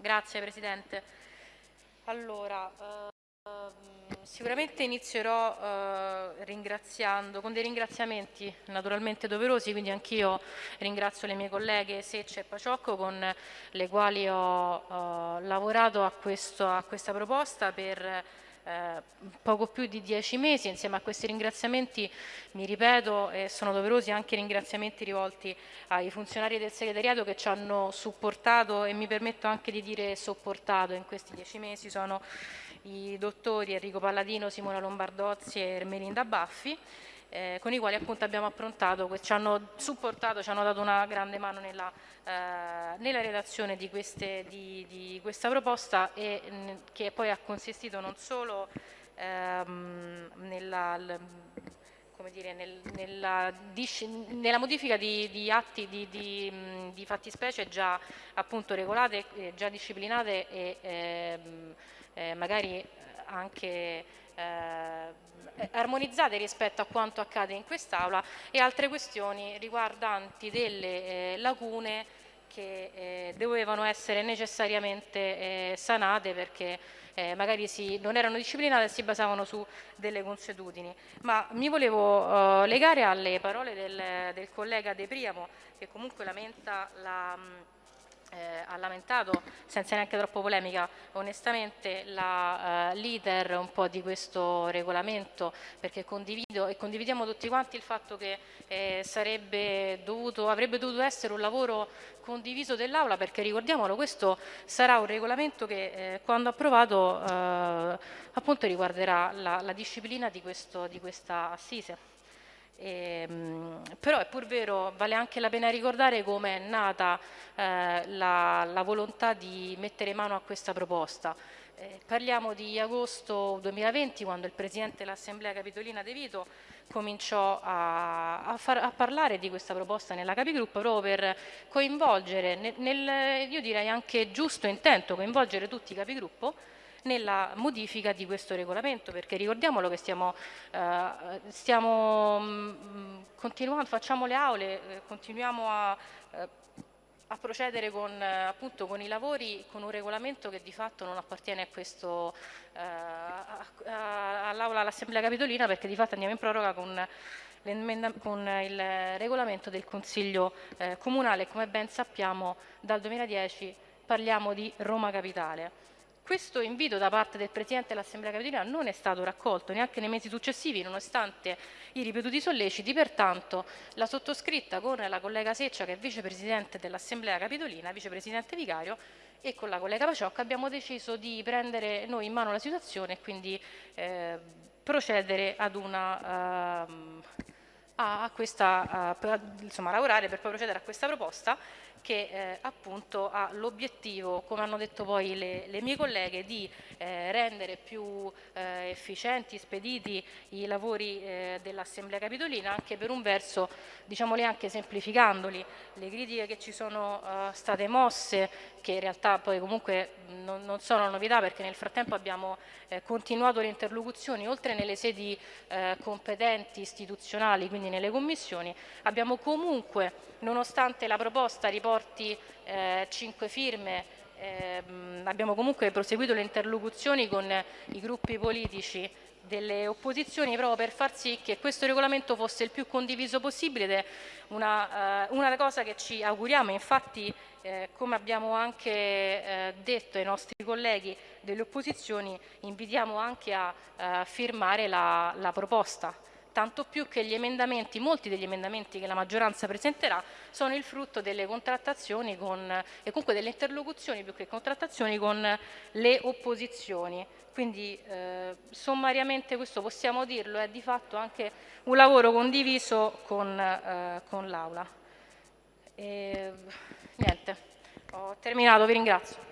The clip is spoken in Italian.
Grazie Presidente. Allora, uh, sicuramente inizierò uh, ringraziando, con dei ringraziamenti naturalmente doverosi, quindi anch'io ringrazio le mie colleghe Seccia e Paciocco con le quali ho uh, lavorato a, questo, a, questa proposta per eh, poco più di dieci mesi. Insieme a questi ringraziamenti, mi ripeto, e sono doverosi anche ringraziamenti rivolti ai funzionari del segretariato che ci hanno supportato e mi permetto anche di dire sopportato in questi dieci mesi. Sono i dottori Enrico Palladino, Simona Lombardozzi e Ermelinda Baffi eh, con i quali appunto abbiamo approntato, ci hanno supportato, ci hanno dato una grande mano nella, eh, nella redazione di, queste, di, di, questa proposta e mh, che poi ha consistito non solo ehm, nella, dire, nel, nella, nella, modifica di, di atti di, di, fattispecie già appunto regolate, già disciplinate e ehm, eh, magari anche eh, armonizzate rispetto a quanto accade in quest'Aula e altre questioni riguardanti delle eh, lacune che eh, dovevano essere necessariamente eh, sanate perché eh, magari si, non erano disciplinate e si basavano su delle consuetudini. Ma mi volevo eh, legare alle parole del, del collega De Priamo che comunque lamenta la... Mh, eh, ha lamentato, senza neanche troppo polemica, onestamente eh, l'iter un po' di questo regolamento perché condivido e condividiamo tutti quanti il fatto che eh, sarebbe dovuto, avrebbe dovuto essere un lavoro condiviso dell'Aula perché ricordiamolo questo sarà un regolamento che eh, quando approvato eh, appunto riguarderà la, la disciplina di, questo, di questa assise. E, ehm, però è pur vero, vale anche la pena ricordare come è nata eh, la, la, volontà di mettere mano a questa proposta. Eh, parliamo di agosto 2020 quando il Presidente dell'Assemblea Capitolina De Vito cominciò a, a, far, a, parlare di questa proposta nella Capigruppo proprio per coinvolgere, nel, nel, io direi anche giusto intento, coinvolgere tutti i Capigruppo nella modifica di questo regolamento perché ricordiamolo che stiamo, eh, stiamo mm, continuando, facciamo le aule, eh, continuiamo a, eh, a procedere con, eh, appunto, con, i lavori con un regolamento che di fatto non appartiene eh, all'Aula all'Assemblea Capitolina perché di fatto andiamo in proroga con con il regolamento del Consiglio eh, Comunale, come ben sappiamo dal 2010 parliamo di Roma Capitale. Questo invito da parte del Presidente dell'Assemblea Capitolina non è stato raccolto neanche nei mesi successivi, nonostante i ripetuti solleciti, pertanto la sottoscritta con la collega Seccia, che è Vicepresidente dell'Assemblea Capitolina, Vicepresidente Vicario, e con la collega Paciocca abbiamo deciso di prendere noi in mano la situazione e quindi eh, procedere ad una... Uh, a, questa, uh, insomma, lavorare per poi procedere a questa proposta che eh, appunto ha l'obiettivo, come hanno detto poi le, le mie colleghe, di eh, rendere più eh, efficienti, spediti i lavori eh, dell'Assemblea Capitolina, anche per un verso, diciamoli anche semplificandoli, le critiche che ci sono eh, state mosse, che in realtà poi comunque non, non sono novità perché nel frattempo abbiamo eh, continuato le interlocuzioni, oltre nelle sedi competenti istituzionali, quindi nelle commissioni, abbiamo comunque, nonostante la proposta riporta porti eh, 5 firme, eh, abbiamo comunque proseguito le interlocuzioni con i gruppi politici delle opposizioni proprio per far sì che questo regolamento fosse il più condiviso possibile ed è una, uh, una cosa che ci auguriamo, infatti eh, come abbiamo anche eh, detto ai nostri colleghi delle opposizioni invitiamo anche a uh, firmare la, la proposta tanto più che gli emendamenti, molti degli emendamenti che la maggioranza presenterà sono il frutto delle contrattazioni con, e comunque delle interlocuzioni più che contrattazioni con le opposizioni. Quindi eh, sommariamente questo possiamo dirlo, è di fatto anche un lavoro condiviso con, eh, con l'Aula. Niente, ho terminato, vi ringrazio.